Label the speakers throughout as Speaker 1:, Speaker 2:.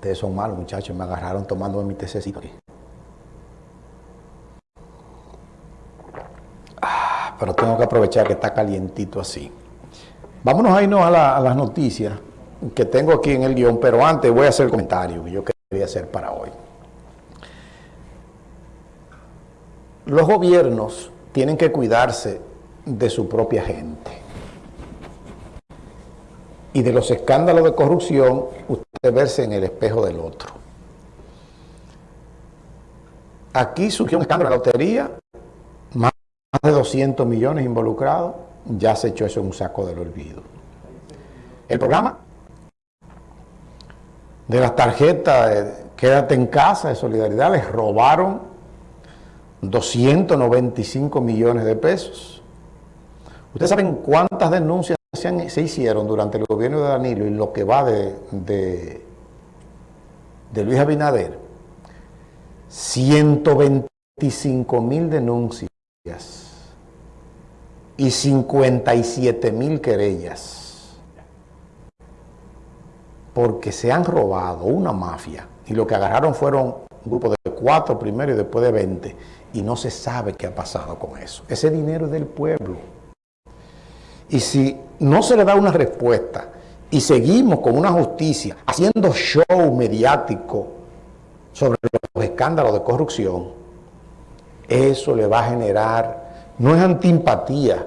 Speaker 1: Ustedes son malos, muchachos. Me agarraron tomando mi tececito aquí. Ah, pero tengo que aprovechar que está calientito así. Vámonos a irnos a, las noticias que tengo aquí en el guion, pero antes voy a hacer el comentario que yo quería hacer para hoy. Los gobiernos tienen que cuidarse de su propia gente. Y de los escándalos de corrupción, usted verse en el espejo del otro. Aquí surgió un escándalo de la lotería, más de 200 millones involucrados, ya se echó eso en un saco del olvido. El programa de las tarjetas de Quédate en casa de solidaridad les robaron 295 millones de pesos. ¿Ustedes saben cuántas denuncias se, hicieron durante el gobierno de Danilo y lo que va de, de, de Luis Abinader? 125 mil denuncias y 57 mil querellas porque se han robado una mafia y lo que agarraron fueron un grupo de cuatro primero y después de 20 y no se sabe qué ha pasado con eso. Ese dinero es del pueblo. Y si no se le da una respuesta y seguimos con una justicia haciendo show mediático sobre los escándalos de corrupción, eso le va a generar, no es antimpatía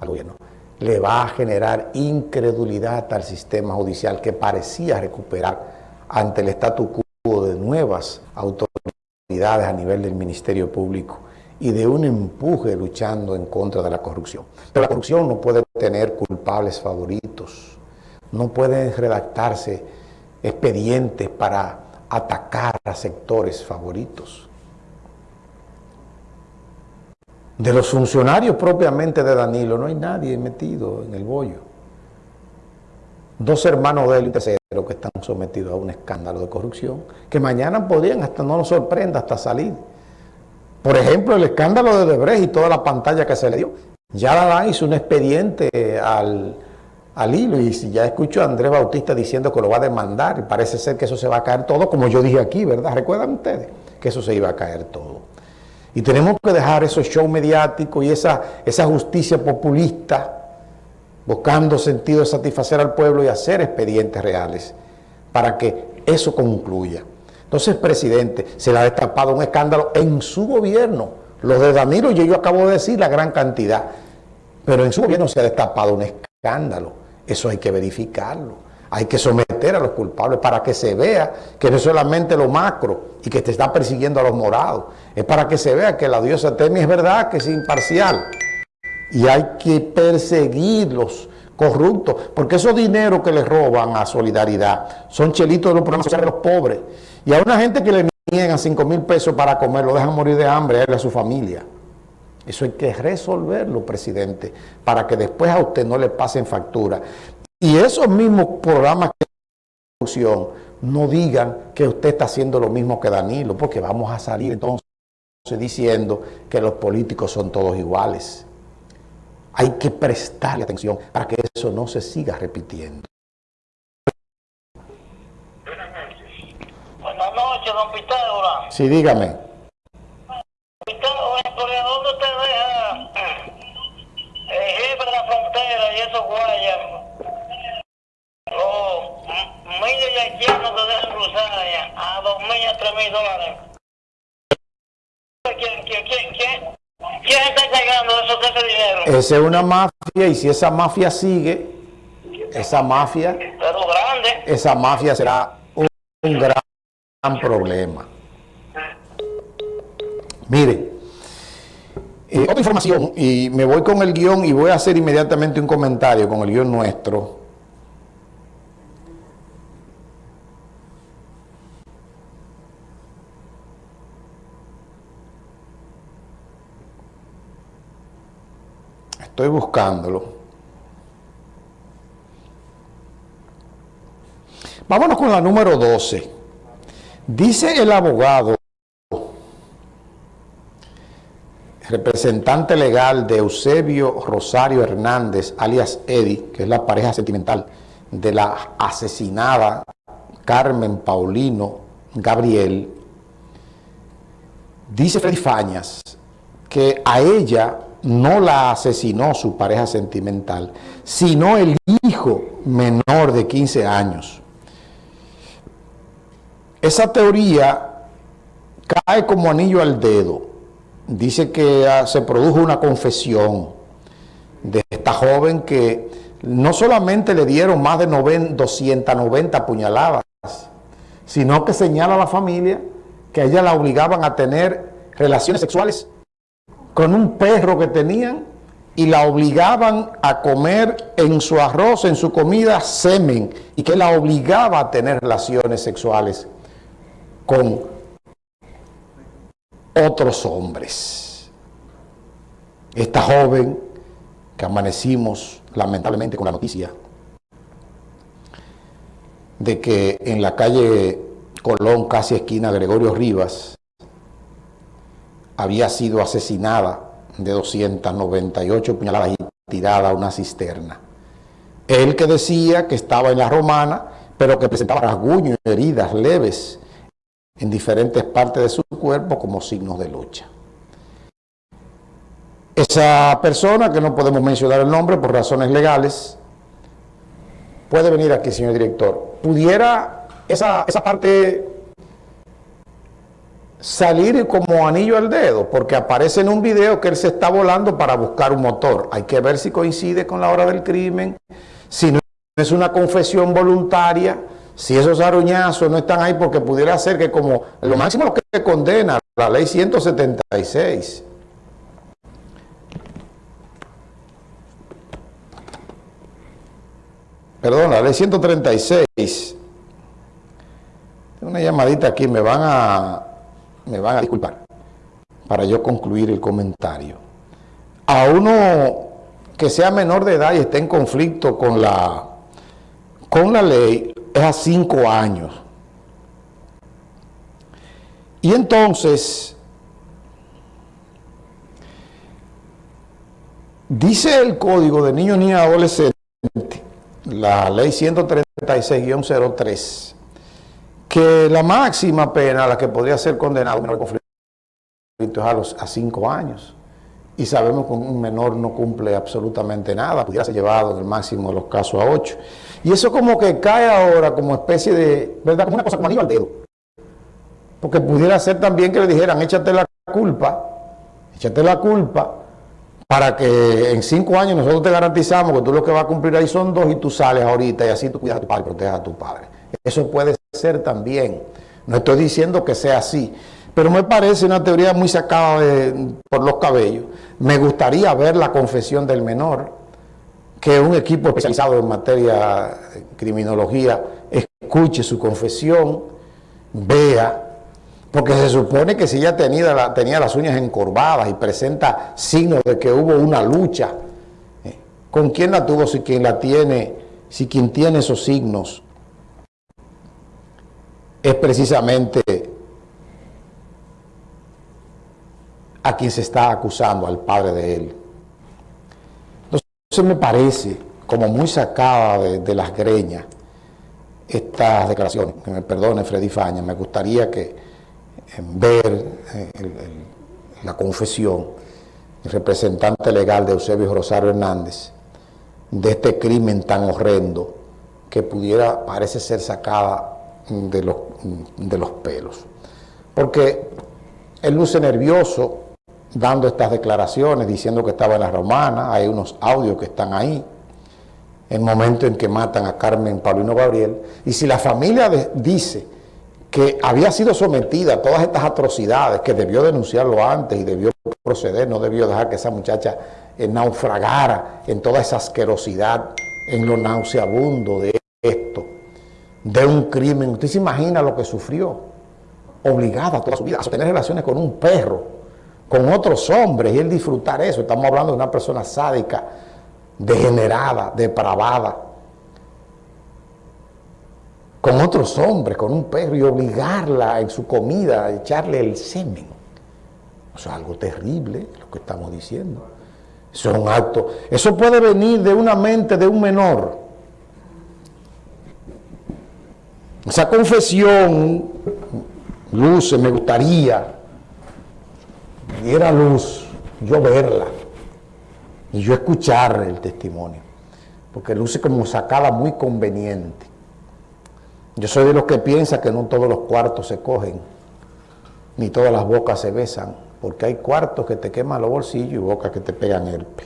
Speaker 1: al gobierno, le va a generar incredulidad al sistema judicial que parecía recuperar ante el statu quo de nuevas autoridades a nivel del Ministerio Público y de un empuje luchando en contra de la corrupción. Pero la corrupción no puede tener culpables favoritos, no pueden redactarse expedientes para atacar a sectores favoritos. De los funcionarios propiamente de Danilo no hay nadie metido en el bollo. Dos hermanos de él y tercero que están sometidos a un escándalo de corrupción, que mañana podrían, hasta no nos sorprenda, hasta salir. Por ejemplo, el escándalo de Debrecht y toda la pantalla que se le dio. Ya la hizo un expediente al, al hilo y ya escucho a Andrés Bautista diciendo que lo va a demandar y parece ser que eso se va a caer todo, como yo dije aquí, ¿verdad? ¿Recuerdan ustedes? Que eso se iba a caer todo. Y tenemos que dejar esos shows mediáticos y esa, esa justicia populista buscando sentido de satisfacer al pueblo y hacer expedientes reales para que eso concluya. Entonces, presidente, se le ha destapado un escándalo en su gobierno. Los de Danilo, y yo acabo de decir la gran cantidad, pero en su gobierno se ha destapado un escándalo. Eso hay que verificarlo. Hay que someter a los culpables para que se vea que no es solamente lo macro y que te está persiguiendo a los morados. Es para que se vea que la diosa Temi es verdad, que es imparcial. Y hay que perseguirlos corruptos, porque esos dineros que les roban a Solidaridad son chelitos de los programas sociales de los pobres. Y a una gente que le niegan 5 mil pesos para comer, lo dejan morir de hambre a él y a su familia. Eso hay que resolverlo, presidente, para que después a usted no le pasen factura. Y esos mismos programas corrupción no digan que usted está haciendo lo mismo que Danilo, porque vamos a salir entonces diciendo que los políticos son todos iguales. Hay que prestarle atención para que eso no se siga repitiendo.
Speaker 2: Buenas noches, don Pitágoras.
Speaker 1: Sí, dígame.
Speaker 2: Pitágoras, ¿por dónde usted deja el jefe de la frontera y esos guayas? Los millos y haitianos que dejan cruzar allá a dos mil a tres mil dólares. ¿Quién, quién, quién, quién? ¿Quién está entregando eso, ese dinero?
Speaker 1: Esa es una mafia y si esa mafia sigue, esa mafia,
Speaker 2: Pero grande.
Speaker 1: esa mafia será un, un gran problema. Mire, eh, otra información, y me voy con el guion y voy a hacer inmediatamente un comentario con el guion nuestro. Estoy buscándolo. Vámonos con la número 12. Dice el abogado, representante legal de Eusebio Rosario Hernández, alias Eddie, que es la pareja sentimental de la asesinada Carmen Paulino Gabriel, dice Freddy Fañas que a ella no la asesinó su pareja sentimental, sino el hijo menor de 15 años. Esa teoría cae como anillo al dedo. Dice que ah, se produjo una confesión de esta joven que no solamente le dieron más de 290 puñaladas, sino que señala a la familia que a ella la obligaban a tener relaciones sexuales con un perro que tenían y la obligaban a comer en su arroz, en su comida, semen, y que la obligaba a tener relaciones sexuales con otros hombres. Esta joven que amanecimos lamentablemente con la noticia de que en la calle Colón, casi esquina Gregorio Rivas, había sido asesinada de 298 puñaladas y tirada a una cisterna. Él que decía que estaba en la romana, pero que presentaba rasguños y heridas leves en diferentes partes de su cuerpo como signos de lucha. Esa persona, que no podemos mencionar el nombre por razones legales, puede venir aquí, señor director. ¿Pudiera esa, esa parte salir como anillo al dedo, porque aparece en un video que él se está volando para buscar un motor. Hay que ver si coincide con la hora del crimen, si no es una confesión voluntaria, si esos aruñazos no están ahí, porque pudiera ser que como lo máximo que condena la ley 176. Perdón, la ley 136. Tengo una llamadita aquí, me van a me van a disculpar, para yo concluir el comentario. A uno que sea menor de edad y esté en conflicto con la, con la ley, es a cinco años. Y entonces, dice el Código de Niños y Adolescentes, la ley 136-03, que la máxima pena a la que podría ser condenado conflicto es a, los, a cinco años. Y sabemos que un menor no cumple absolutamente nada, pudiera ser llevado en el máximo de los casos a ocho. Y eso como que cae ahora como especie de, ¿verdad? Como una cosa como anillo al dedo. Porque pudiera ser también que le dijeran, échate la culpa, échate la culpa, para que en cinco años nosotros te garantizamos que tú lo que vas a cumplir ahí son dos y tú sales ahorita y así tú cuidas a tu padre proteges a tu padre. Eso puede ser también. No estoy diciendo que sea así, pero me parece una teoría muy sacada por los cabellos. Me gustaría ver la confesión del menor, que un equipo especializado en materia de criminología escuche su confesión, vea, porque se supone que si ella tenía, tenía las uñas encorvadas y presenta signos de que hubo una lucha, ¿eh? ¿con quién la tuvo si quien la tiene, si quien tiene esos signos es precisamente a quien se está acusando, al padre de él. Entonces me parece como muy sacada de, las greñas estas declaraciones, que me perdone Freddy Faña, me gustaría que en ver eh, la confesión, el representante legal de Eusebio Rosario Hernández, de este crimen tan horrendo que pudiera, parece ser sacada de los, de los pelos. Porque él luce nervioso dando estas declaraciones, diciendo que estaba en la romana, hay unos audios que están ahí, el momento en que matan a Carmen Paulino Gabriel, y si la familia dice que había sido sometida a todas estas atrocidades, que debió denunciarlo antes y debió proceder, no debió dejar que esa muchacha eh, naufragara en toda esa asquerosidad, en lo nauseabundo de esto, de un crimen. Usted se imagina lo que sufrió, obligada toda su vida a tener relaciones con un perro, con otros hombres, y él disfrutar eso. Estamos hablando de una persona sádica, degenerada, depravada, con otros hombres, con un perro, y obligarla en su comida a echarle el semen. Eso es algo terrible, lo que estamos diciendo. Eso es un acto. Eso puede venir de una mente de un menor Esa confesión, Luz, me gustaría, diera luz, yo verla y yo escuchar el testimonio, porque luce como sacada muy conveniente. Yo soy de los que piensa que no todos los cuartos se cogen, ni todas las bocas se besan, porque hay cuartos que te queman los bolsillos y bocas que te pegan el pe.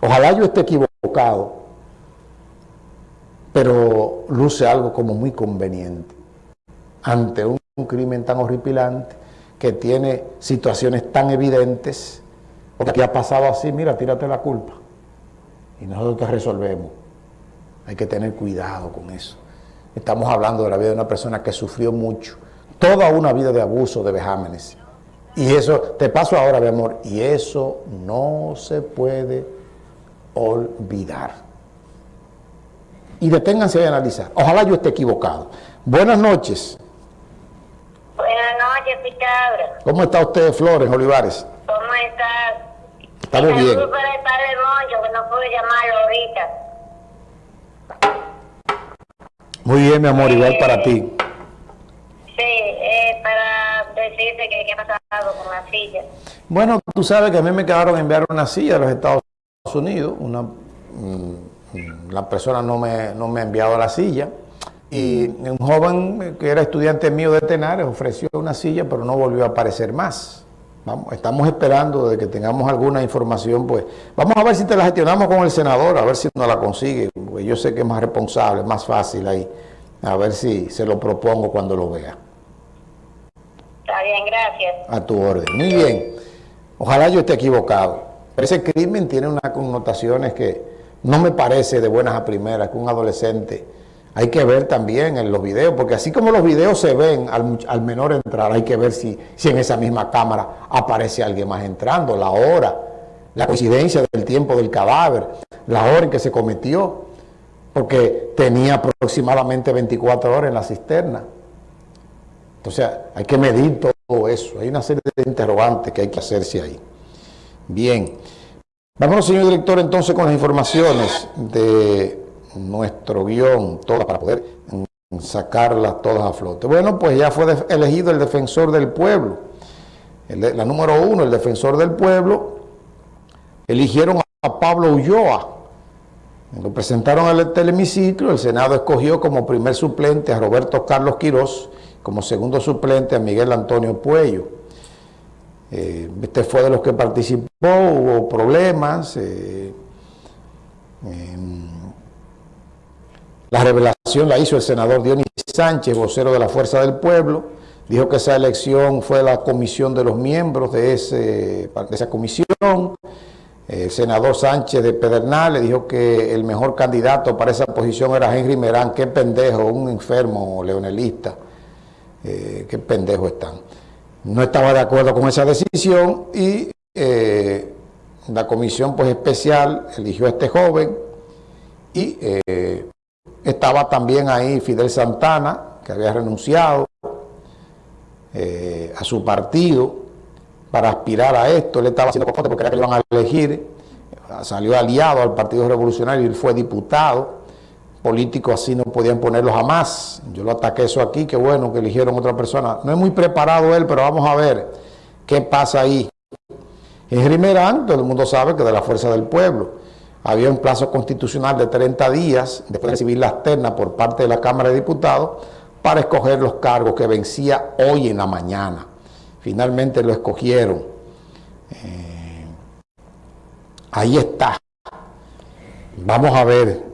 Speaker 1: Ojalá yo esté equivocado, pero luce algo como muy conveniente ante un, crimen tan horripilante que tiene situaciones tan evidentes, porque aquí ha pasado así, mira, tírate la culpa y nosotros te resolvemos. Hay que tener cuidado con eso. Estamos hablando de la vida de una persona que sufrió mucho, toda una vida de abuso, de vejámenes. Y eso, te paso ahora, mi amor, y eso no se puede olvidar y deténganse a analizar. Ojalá yo esté equivocado. Buenas noches.
Speaker 2: Noches.
Speaker 1: ¿Cómo está usted, Flores Olivares?
Speaker 2: ¿Cómo estás?
Speaker 1: Estamos bien.
Speaker 2: Saludos para el padre Moncho, que no pude llamarlo ahorita.
Speaker 1: Muy bien, mi amor, igual para ti.
Speaker 2: Sí, eh, para decirte que qué ha pasado con la silla.
Speaker 1: Bueno, tú sabes que a mí me quedaron enviar una silla a los Estados Unidos, una... Mm, la persona no me, no me ha enviado la silla y un joven que era estudiante mío de Tenares ofreció una silla pero no volvió a aparecer más. Vamos, estamos esperando de que tengamos alguna información, pues vamos a ver si te la gestionamos con el senador, a ver si nos la consigue, porque yo sé que es más responsable, más fácil ahí, a ver si se lo propongo cuando lo vea.
Speaker 2: Está bien, gracias.
Speaker 1: A tu orden. Muy bien. Ojalá yo esté equivocado. Pero ese crimen tiene unas connotaciones que no me parece de buenas a primeras que un adolescente, hay que ver también en los videos, porque así como los videos se ven al, menor entrar, hay que ver si, si en esa misma cámara aparece alguien más entrando, la hora, la coincidencia del tiempo del cadáver, la hora en que se cometió, porque tenía aproximadamente 24 horas en la cisterna. Entonces hay que medir todo eso, hay una serie de interrogantes que hay que hacerse ahí. Bien. Vámonos, señor director, entonces con las informaciones de nuestro guion, todas para poder sacarlas todas a flote. Bueno, pues ya fue elegido el defensor del pueblo. la número uno, el defensor del pueblo, eligieron a Pablo Ulloa. Lo presentaron al telemiciclo, el Senado escogió como primer suplente a Roberto Carlos Quirós, como segundo suplente a Miguel Antonio Puello. Eh, este fue de los que participó, hubo problemas. Eh, la revelación la hizo el senador Dionis Sánchez, vocero de la Fuerza del Pueblo. Dijo que esa elección fue la comisión de los miembros de, esa comisión. El senador Sánchez de Pedernales dijo que el mejor candidato para esa posición era Henry Merán. Qué pendejo, un enfermo leonelista. Eh, qué pendejo están no estaba de acuerdo con esa decisión y eh, la comisión pues especial eligió a este joven y eh, estaba también ahí Fidel Santana, que había renunciado eh, a su partido para aspirar a esto, él estaba haciendo porque era que iban a elegir, salió aliado al Partido Revolucionario y fue diputado, políticos así no podían ponerlo jamás. Yo lo ataqué eso aquí, qué bueno que eligieron otra persona. No es muy preparado él, pero vamos a ver qué pasa ahí. En Merán, todo el mundo sabe que de la Fuerza del Pueblo, había un plazo constitucional de 30 días después de recibir la externa por parte de la Cámara de Diputados para escoger los cargos que vencía hoy en la mañana. Finalmente lo escogieron. Eh, ahí está. Vamos a ver